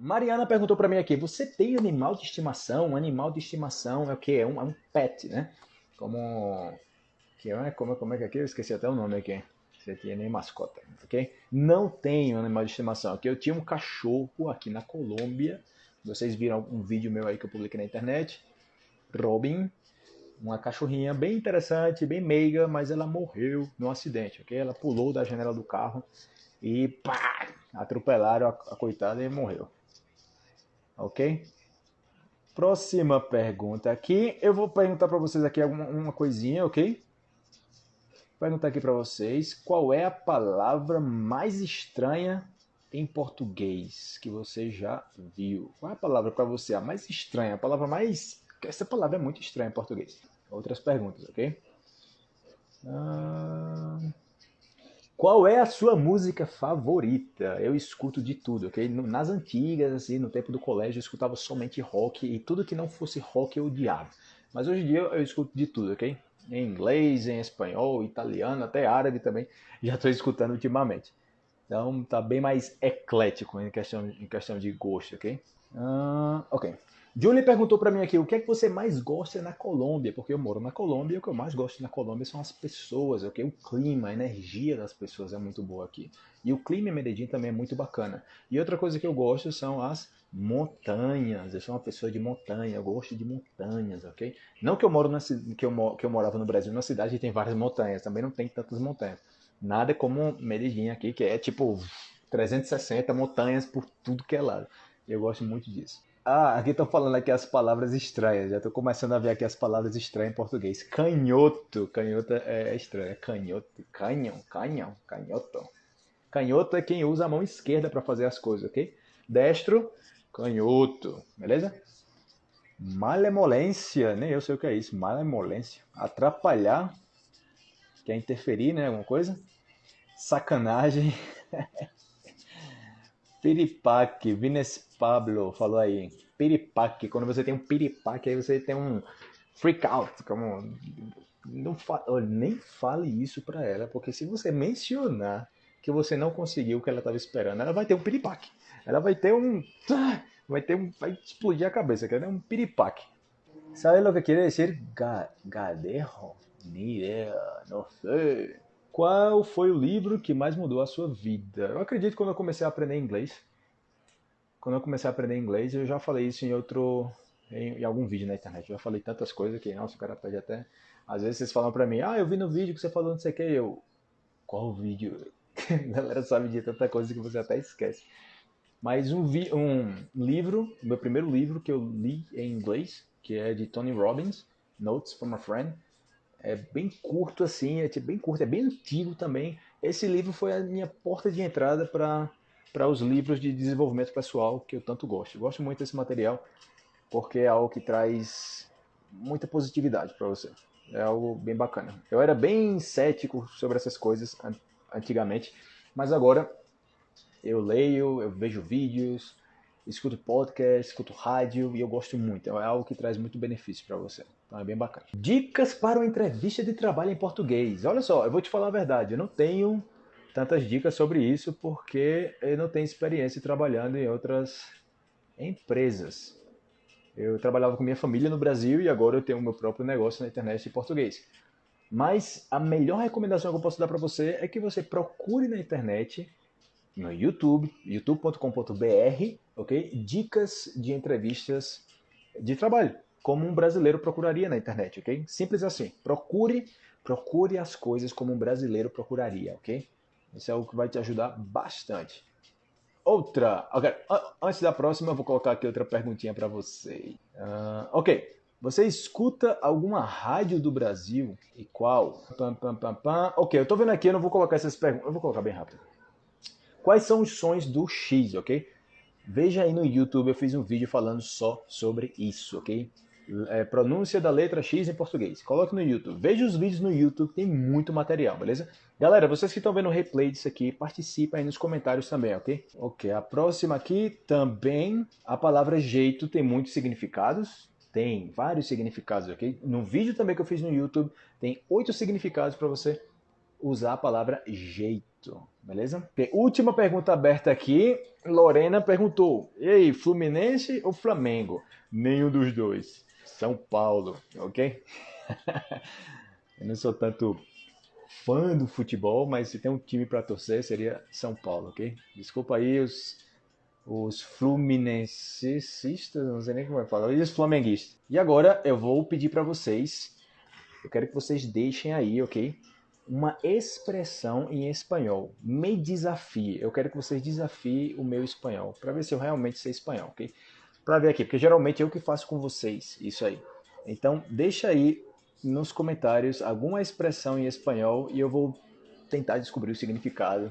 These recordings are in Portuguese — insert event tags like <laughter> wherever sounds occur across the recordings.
Mariana perguntou para mim aqui: você tem animal de estimação? Um animal de estimação é o que? É um, é um pet, né? Como. Que é, como, como é que é aqui? Eu esqueci até o nome aqui. Você tinha nem mascota, ok? Não tenho animal de estimação. Aqui eu tinha um cachorro aqui na Colômbia. Vocês viram um vídeo meu aí que eu publiquei na internet. Robin, uma cachorrinha bem interessante, bem meiga, mas ela morreu num acidente, ok? Ela pulou da janela do carro e pá, atropelaram a, a coitada e morreu ok? Próxima pergunta aqui, eu vou perguntar para vocês aqui uma, uma coisinha, ok? Perguntar aqui para vocês, qual é a palavra mais estranha em português que você já viu? Qual é a palavra para você a mais estranha, a palavra mais... Essa palavra é muito estranha em português. Outras perguntas, ok? Ah... Qual é a sua música favorita? Eu escuto de tudo, ok? Nas antigas, assim, no tempo do colégio, eu escutava somente rock e tudo que não fosse rock eu odiava. Mas hoje em dia eu escuto de tudo, ok? Em inglês, em espanhol, italiano, até árabe também, <laughs> já estou escutando ultimamente. Então tá bem mais eclético em questão, em questão de gosto, ok? Uh, ok. Julie perguntou para mim aqui, o que é que você mais gosta na Colômbia? Porque eu moro na Colômbia e o que eu mais gosto na Colômbia são as pessoas, ok? O clima, a energia das pessoas é muito boa aqui. E o clima em Medellín também é muito bacana. E outra coisa que eu gosto são as montanhas. Eu sou uma pessoa de montanha, eu gosto de montanhas, ok? Não que eu moro na que eu, que eu morava no Brasil, numa cidade que tem várias montanhas, também não tem tantas montanhas. Nada como Medellín aqui, que é tipo 360 montanhas por tudo que é lado. Eu gosto muito disso. Ah, aqui estão falando aqui as palavras estranhas. Já estou começando a ver aqui as palavras estranhas em português. Canhoto. Canhoto é estranho. É canhoto. Canhão. Canhão. Canhoto. Canhoto é quem usa a mão esquerda para fazer as coisas, ok? Destro. Canhoto. Beleza? Malemolência. Nem eu sei o que é isso. Malemolência. Atrapalhar. Quer interferir, né? Alguma coisa? Sacanagem. <laughs> Piripaque, Vines Pablo falou aí. Piripaque, quando você tem um piripaque, aí você tem um freak out. Como, não fa... nem fale isso pra ela, porque se você mencionar que você não conseguiu o que ela estava esperando, ela vai ter um piripaque. Ela vai ter um. Vai ter um. Vai explodir a cabeça, quer dizer, um piripaque. Sabe o que quer dizer ga, gadejo? Ni ideia, não sei. Qual foi o livro que mais mudou a sua vida? Eu acredito que quando eu comecei a aprender inglês, quando eu comecei a aprender inglês, eu já falei isso em outro, em, em algum vídeo na internet. Eu já falei tantas coisas que, nossa, o cara pede até. Às vezes vocês falam pra mim, ah, eu vi no vídeo que você falou não sei o que, eu. Qual vídeo? <laughs> a galera sabe de tanta coisa que você até esquece. Mas um, vi, um livro, meu primeiro livro que eu li em inglês, que é de Tony Robbins, Notes from a Friend é bem curto assim, é bem curto, é bem antigo também. Esse livro foi a minha porta de entrada para para os livros de desenvolvimento pessoal que eu tanto gosto. Eu gosto muito desse material porque é algo que traz muita positividade para você. É algo bem bacana. Eu era bem cético sobre essas coisas antigamente, mas agora eu leio, eu vejo vídeos, escuto podcast, escuto rádio e eu gosto muito. É algo que traz muito benefício para você. Então é bem bacana. Dicas para uma entrevista de trabalho em português. Olha só, eu vou te falar a verdade, eu não tenho tantas dicas sobre isso porque eu não tenho experiência trabalhando em outras empresas. Eu trabalhava com minha família no Brasil e agora eu tenho o meu próprio negócio na internet em português. Mas a melhor recomendação que eu posso dar para você é que você procure na internet no YouTube, youtube.com.br, ok? Dicas de entrevistas de trabalho, como um brasileiro procuraria na internet, ok? Simples assim. Procure, procure as coisas como um brasileiro procuraria, ok? Isso é o que vai te ajudar bastante. Outra, okay. antes da próxima, eu vou colocar aqui outra perguntinha para você. Uh, ok, você escuta alguma rádio do Brasil e qual? Pam, pam, pam, pam. Ok, eu tô vendo aqui, eu não vou colocar essas perguntas, eu vou colocar bem rápido. Quais são os sons do X, ok? Veja aí no YouTube, eu fiz um vídeo falando só sobre isso, ok? É, pronúncia da letra X em português. Coloque no YouTube. Veja os vídeos no YouTube, tem muito material, beleza? Galera, vocês que estão vendo o replay disso aqui, participem aí nos comentários também, ok? Ok, a próxima aqui também, a palavra jeito tem muitos significados. Tem vários significados, ok? No vídeo também que eu fiz no YouTube, tem oito significados para você usar a palavra jeito, beleza? Última pergunta aberta aqui. Lorena perguntou: E aí, Fluminense ou Flamengo? Nenhum dos dois. São Paulo, ok? <laughs> Eu não sou tanto fã do futebol, mas se tem um time para torcer seria São Paulo, ok? Desculpa aí os, os fluminensistas, não sei nem como é falar, e os flamenguistas. E agora eu vou pedir para vocês, eu quero que vocês deixem aí, ok? Uma expressão em espanhol. Me desafie. Eu quero que vocês desafiem o meu espanhol, para ver se eu realmente sei espanhol, ok? Para ver aqui, porque geralmente eu que faço com vocês isso aí. Então, deixa aí nos comentários alguma expressão em espanhol e eu vou tentar descobrir o significado.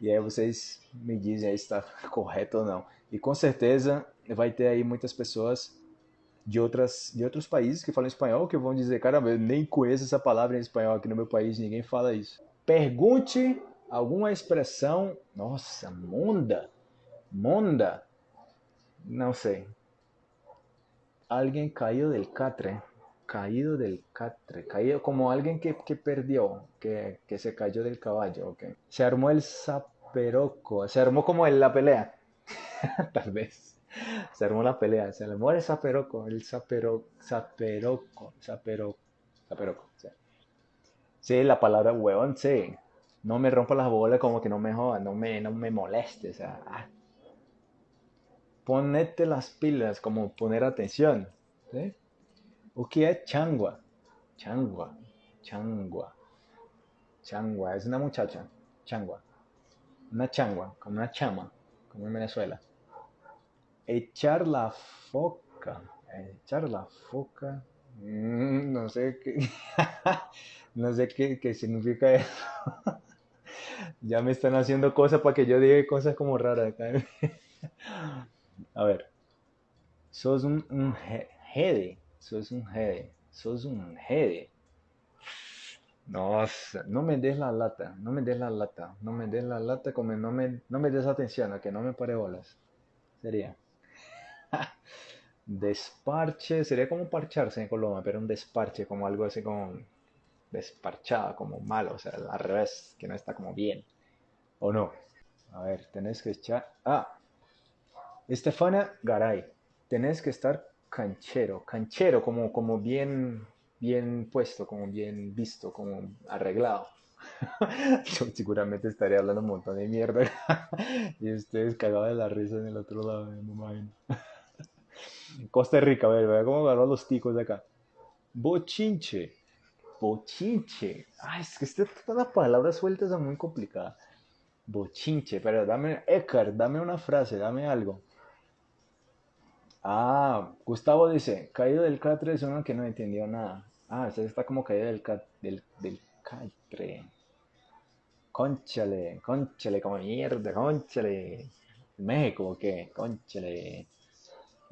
E aí vocês me dizem aí se está <laughs> correto ou não. E com certeza vai ter aí muitas pessoas de, outras, de outros países que falam espanhol que vão dizer, caramba, eu nem conheço essa palavra em espanhol aqui no meu país, ninguém fala isso. Pergunte alguma expressão, nossa, monda, monda, não sei. Alguém caiu del catre caído del catre, caído como alguien que, que perdió, que, que, se cayó del caballo. Okay. Se armó el zaperoco, se armó como en la pelea, <laughs> tal vez. Se armó la pelea, se armó el zaperoco, el zapero, zaperoco, zaperoco, zaperoco. Sí. sí, la palabra huevón, sí. No me rompa las bolas como que no me joda, no me, no me moleste, o sea, ah. Ponete las pilas, como poner atención, ¿sí? O que é changua? Changua, changua, changua, es una muchacha, changua. Una changua, como una chama, como en Venezuela. Echar la foca, echar la foca, mm, no sé qué, <laughs> no sé qué, qué significa eso. <laughs> ya me están haciendo cosas para que yo diga cosas como raras <laughs> A ver, sos un, un sos un jede, sos un jede. Nossa, no me des la lata, no me des la lata, no me des la lata, como no me, no me des atención, a que no me pare bolas. Sería. <laughs> desparche, sería como parcharse en Colombia, pero un desparche, como algo así como desparchado, como malo, o sea, al revés, que no está como bien. ¿O no? A ver, tenés que echar... Ah, Estefana Garay, tenés que estar canchero, canchero, como, como bien, bien puesto, como bien visto, como arreglado. <laughs> Yo seguramente estaría hablando un montón de mierda <laughs> y ustedes cagados de la risa en el otro lado, me imagino. <laughs> Costa Rica, a ver, vea cómo agarró los ticos de acá. Bochinche. Bochinche. Ay, es que todas las palabras sueltas son muy complicadas. Bochinche, pero dame, Ekar, dame una frase, dame algo. Ah, Gustavo dice, caído del catre es uno que no entendió nada. Ah, usted está como caído del, del, del catre. Conchale, conchale, como mierda, conchale. México, ¿o qué? Conchale.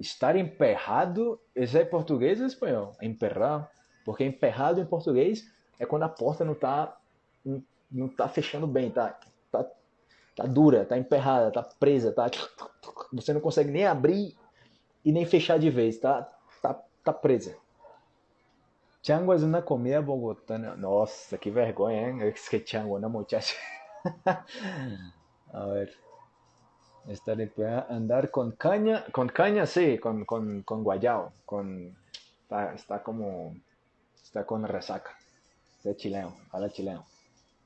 Estar emperrado, ¿ese es português ou espanhol? Emperrado. Porque emperrado em português é quando a porta não tá, não tá fechando bem, tá, tá, tá dura, tá emperrada, tá presa, tá, você não consegue nem abrir e nem fechar de vez, tá, tá, tá presa. Chango é uma comida bogotana. Nossa, que vergonha, hein? Es que chango, una muchacha. <laughs> A ver. Estar andar con caña, con caña sí, con, con, con guayao, con, está, está como, está con resaca. Está chileno, habla chileno.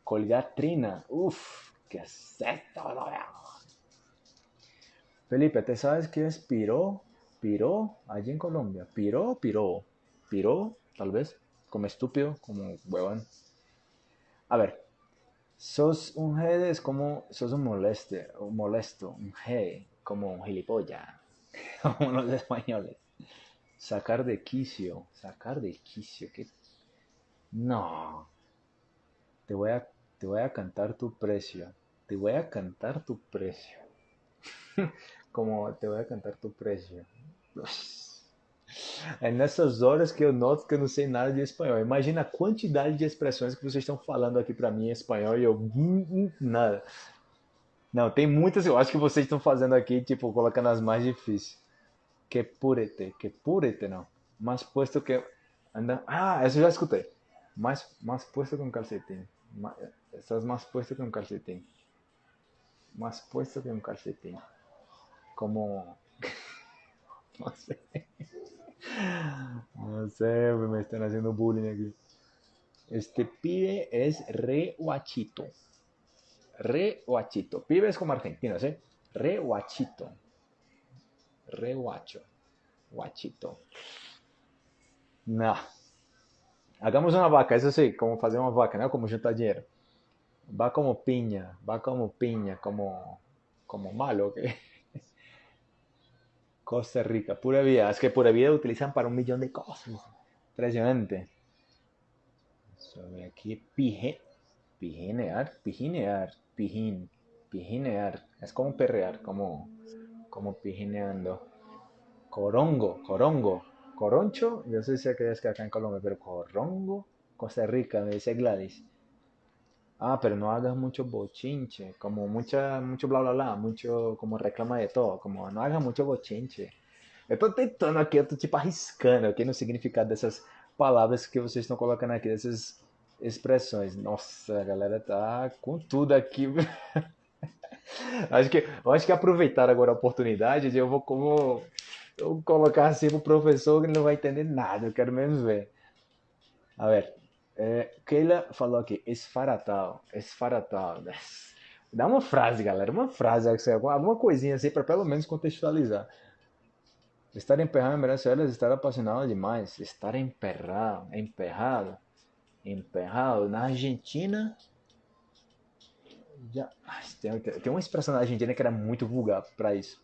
Colgar trina, uff, qué es esto, Felipe, ¿te sabes qué es piro? Piró, allí en Colombia. Piró, piró. Piró, tal vez. Como estúpido, como huevón. A ver. Sos un G es como sos un moleste, un molesto, un G, como un gilipollas, <laughs> como los españoles. Sacar de quicio, sacar de quicio, que no. Te voy a te voy a cantar tu precio. Te voy a cantar tu precio. <laughs> como te voy a cantar tu precio. É nessas horas que eu noto que eu não sei nada de espanhol. Imagina a quantidade de expressões que vocês estão falando aqui para mim em espanhol e eu hum, hum, nada. Não, tem muitas, eu acho que vocês estão fazendo aqui, tipo, colocando as mais difíceis. Que purete, que purete não. Mas puesto que anda. Ah, essa eu já escutei. Mais, mais puesto com calcetinho. Estás más puesto que un calcetín. Más puesto que un calcetín. Como... <laughs> no sé. No sé, me están haciendo bullying aquí. Este pibe es re guachito. Re guachito. Pibe es como argentino, ¿sí? Re guachito. Re guacho. Guachito. Nah. Hagamos una vaca, eso sí, como fazer uma vaca, não como juntar dinheiro. Va como piña, va como piña, como, como malo, ¿ok? Costa Rica, pura vida. Es que pura vida utilizan para un millón de cosas. Impresionante. Sobre aquí, pije, pijinear, pijinear, pijin, pijinear. Es como perrear, como, como pijineando. Corongo, corongo, coroncho. Yo sé si es que acá en Colombia, pero corongo, Costa Rica, me dice Gladys. Ah, pero no hagas mucho bochinche, como mucha, mucho bla bla bla, mucho como reclama de todo, como não haga mucho bochinche. Eu tô tentando aqui, eu tô tipo arriscando aqui no significado dessas palavras que vocês estão colocando aqui, dessas expressões. Nossa, a galera tá com tudo aqui. <laughs> acho que, acho que aproveitar agora a oportunidade, eu vou como eu vou colocar assim pro professor que ele não vai entender nada, eu quero mesmo ver. A ver, é, Keila falou aqui, esfaratal, esfaratal. Dá uma frase, galera, uma frase, alguma coisinha assim para pelo menos contextualizar. Estar emperrado em Venezuela estar apaixonado demais. Estar emperrado, emperrado, emperrado. Na Argentina, já, tem, tem uma expressão na Argentina que era muito vulgar para isso.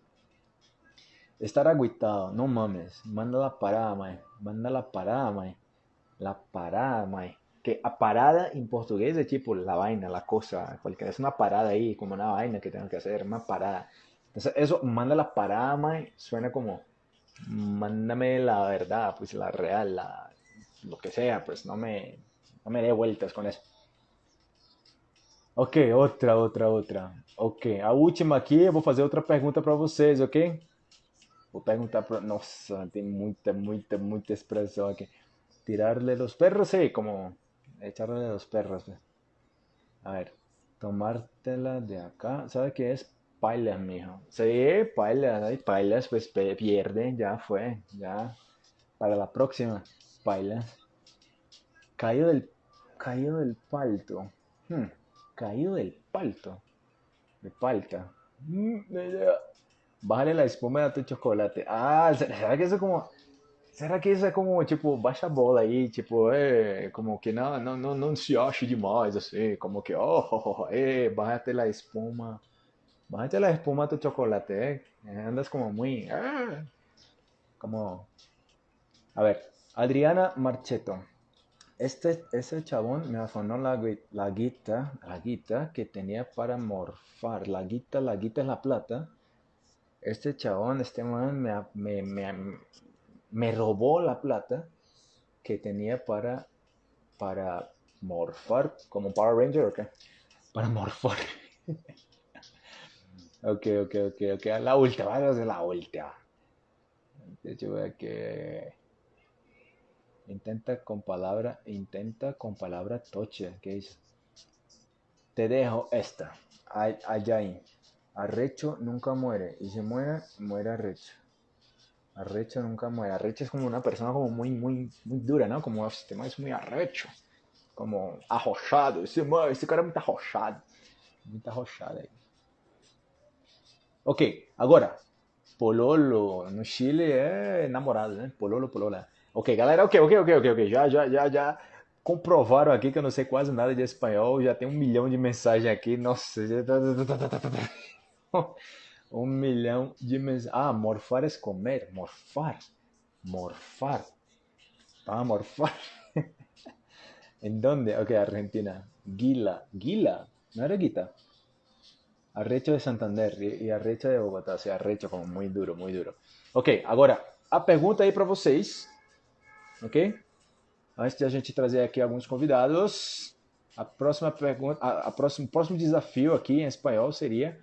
Estar aguitado, não mames, manda la parar, mãe, manda la parar, mãe, la parar, mãe que a parada en portugués es tipo la vaina, la cosa, cualquier, es una parada ahí, como una vaina que tengo que hacer, una parada. Entonces, eso, manda la parada, man, suena como, mándame la verdad, pues la real, la, lo que sea, pues no me, no me dé vueltas con eso. Ok, outra, outra, outra. Ok, a última aqui, eu vou fazer outra pergunta para vocês, ok? Vou perguntar para... Nossa, tem muita, muita, muita expressão aqui. Tirarle los perros, sí, como echarle los perros. A ver, tomártela de acá. ¿Sabe qué es? Pailas, mijo. Sí, pailas, hay pailas, pues pierde, ya fue, ya. Para la próxima, pailas. Caído del, caído del palto. Hmm, caído del palto. De palta. Mm, Bájale la espuma de tu chocolate. Ah, ¿sabes que eso como Será que isso é como, tipo, baixa a bola aí, tipo, é, como que não, não, não, não se ache demais, assim, como que, oh, oh, oh eh, bájate la espuma, bájate la espuma tu chocolate, eh, andas como muy, ah, como, a ver, Adriana Marcheto, este, ese chabón me afanó la, la guita, la guita que tenía para morfar, la guita, la guita es la plata, este chabón, este man me, me, me me robó la plata que tenía para, para morfar, como Power Ranger, ¿ok? Para morfar. <laughs> ok, ok, ok, ok. La última, vamos a la última. De hecho, voy a que... Intenta con palabra, intenta con palabra toche, ¿qué es? Te dejo esta. Allá ahí. Arrecho nunca muere. Y si muere, muere arrecho. Arrecho nunca muere. Arrecho es como una persona como muy, muy, muy dura, ¿no? Como este sistema es muy arrecho. Como arrochado. Esse, esse cara é muito arrochado. Muito arrochado aí. Ok, agora. Pololo. No Chile é namorado, né? Pololo, polola. Ok, galera. Ok, ok, ok, ok, ok. Já, já, já, já comprovaram aqui que eu não sei quase nada de espanhol. Já tem um milhão de mensagens aqui. Nossa. Un millón de mensajes. Ah, morfar es comer. Morfar. Morfar. Ah, morfar. <laughs> ¿En dónde? Ok, Argentina. Guila. Guila. No era Guita. Arrecho de Santander e Arrecho de Bogotá. O Arrecho como muy duro, muy duro. Ok, agora a pergunta aí para vocês. Ok? Antes de a gente trazer aqui alguns convidados, a próxima pergunta, a, a próximo, próximo desafio aqui em espanhol seria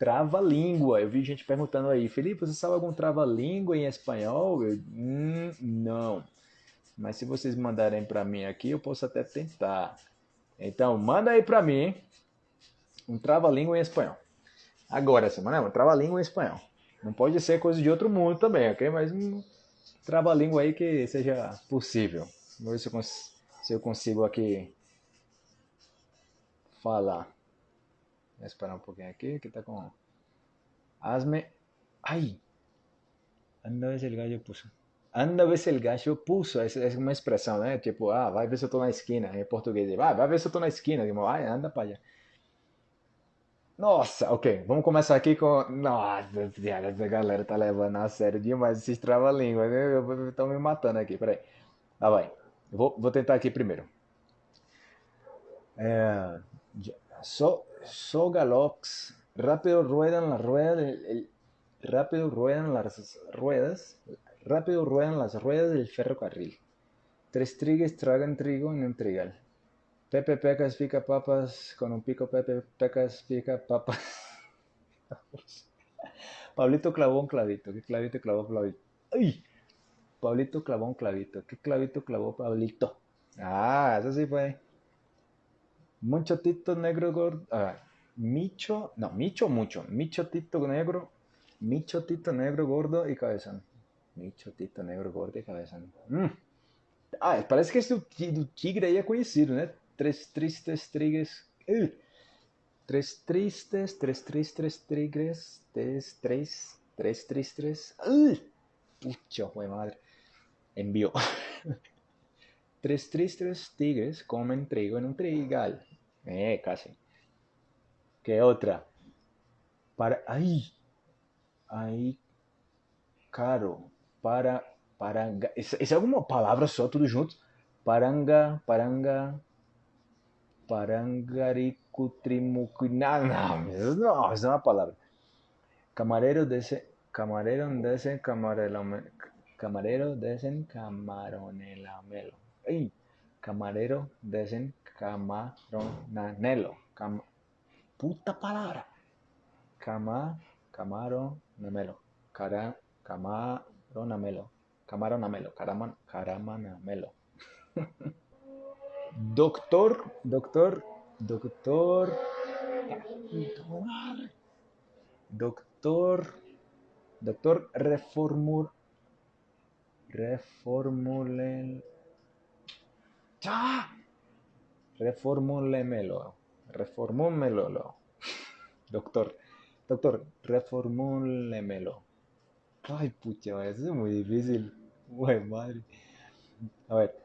trava-língua. Eu vi gente perguntando aí, Felipe, você sabe algum trava-língua em espanhol? Eu, hum, não. Mas se vocês mandarem para mim aqui, eu posso até tentar. Então, manda aí pra mim um trava-língua em espanhol. Agora, semana, um trava-língua em espanhol. Não pode ser coisa de outro mundo também, ok? Mas um trava-língua aí que seja possível. Vamos ver se eu, se eu consigo aqui falar. Vou esperar um pouquinho aqui, que tá com... Hazme... Ai! Anda ver se el gallo puso. Anda ver se el gallo puso. Essa é uma expressão, né? Tipo, ah, vai ver se eu tô na esquina. Em português. Vai, vai ver se eu tô na esquina. Tipo, vai, anda pra allá. Nossa, ok. Vamos começar aqui com. Nossa essa galera tá levando a sério demais esses trava-língua. Estão me matando aqui, peraí. Ah, vai. Vou, vou tentar aqui primeiro. É... So, so galox. Rápido ruedan las ruedas. El, el, rápido ruedan las ruedas. Rápido ruedan las ruedas del ferrocarril. Tres trigues tragan trigo en un trigal. Pepe Pecas pica papas con un pico. Pepe Pecas pica papas. <laughs> Pablito clavó un clavito. ¿Qué clavito clavó Pablito? Pablito clavó un clavito. ¿Qué clavito clavó Pablito? Ah, eso sí fue. Mucho tito negro gordo. Ah, micho. No, micho mucho. Micho tito negro. Micho tito negro gordo y cabezón. Micho tito negro gordo e cabezón. Hum. Ah, parece que esse do tigre aí é conhecido, né? Três tristes tigres. Uh. Três tristes, três tristes tigres. Três, três, três tristes. Uh. Pucha, madre. Envió. Tres tristes tigres <laughs> comen trigo en un trigal. Eh, casi. ¿Qué otra? Para. ¡Ay! Aí, caro. Para. Paranga. Isso, isso é alguma palavra só, tudo junto? Paranga, paranga. Parangaricutrimucu. Não, <laughs> não, isso não, é uma palavra. Camarero desse. Camarero desse camarelo. Camarero desen camaronelamelo. ¡Ay! Camarero desen camaronanelo. Cam Puta palabra. Cama, camaronamelo. Cara, camaronamelo. Camaronamelo. Caraman, caramanamelo. <laughs> doctor, doctor, doctor. Doctor, doctor reformur reformulen. ¡Ah! Reformulemelo. Reformúlemelo. Doctor. Doctor, reformúlemelo. Ay, pucha, eso es muy difícil. Güey, madre. A ver.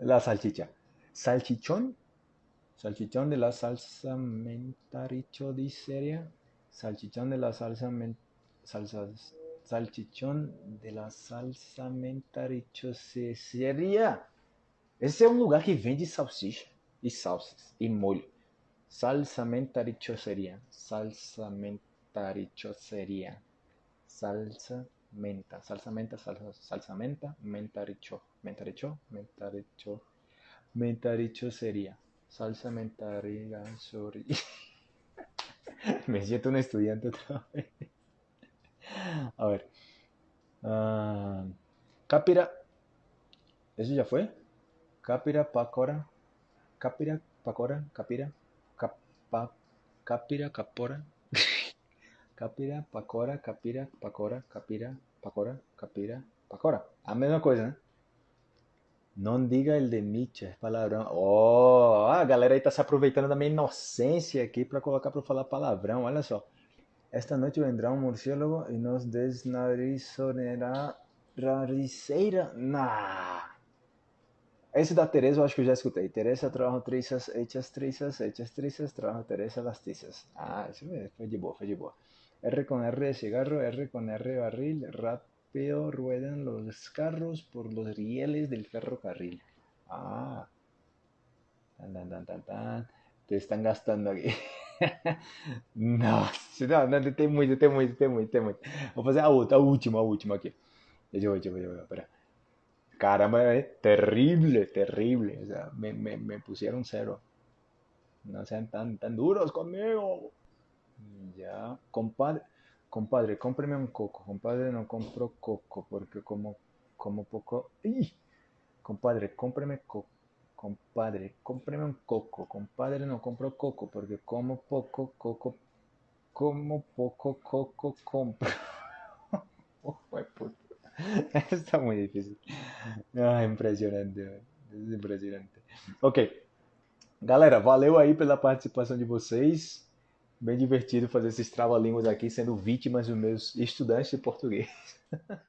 La salchicha. Salchichón. Salchichón de la salsa mentaricho. Salchichón de la salsa men salsas salchichón de la salsa mentarichoseria. Esse é um lugar que vende salsicha e salsas e molho. Salsa mentarichoseria. Salsa mentarichoseria. Salsa menta. Salsa menta, salsa, salsa menta, mentaricho. Mentaricho, mentaricho. Mentarichoseria. Salsa mentarichoseria. <laughs> Me siento un estudiante otra vez. A ver. Uh, Capira. ¿Eso ya fue? Capira, Pacora. Capira. Capa, capira, Capora. capira, Pacora, Capira, Pacora. A mesma coisa, né? Não diga el de Nietzsche, palavrão. Oh, a galera aí tá se aproveitando da minha inocência aqui para colocar para falar palavrão, olha só. Esta noite vendrá um murciélago e nos desnarizonará rariceira. Nah. Esse da Teresa eu acho que eu já escutei. Teresa trajo trizas, hechas trizas, hechas trizas, trajo Teresa las tizas. Ah, isso foi de boa, foi de boa. R con R de cigarro, R con R de barril, rápido ruedan los carros por los rieles del ferrocarril. Ah. Tan, tan, tan, tan, tan. Te están gastando aqui. <laughs> Nossa, não, não, tem muito, tem muito, tem muito, tem muito. Vou fazer a outra, a última, a última aqui. Deixa eu ver, deixa eu ver, deixa. Caramba, é terrível, terrível. O sea, me, me, me pusieron cero. No sean tan, tan duros conmigo. Ya, compadre, compadre, cómpreme un coco. Compadre, no compro coco porque como, como poco. ¡Ih! Compadre, cómpreme coco. compadre, cómprame un coco. Compadre no compro coco porque como poco coco, como poco coco compro. <laughs> oh. <laughs> Está muy difícil. Ah, impressionante, impressionante. Ok. Galera, valeu aí pela participação de vocês. Bem divertido fazer esses trava-línguas aqui, sendo vítimas dos meus estudantes de português. <laughs>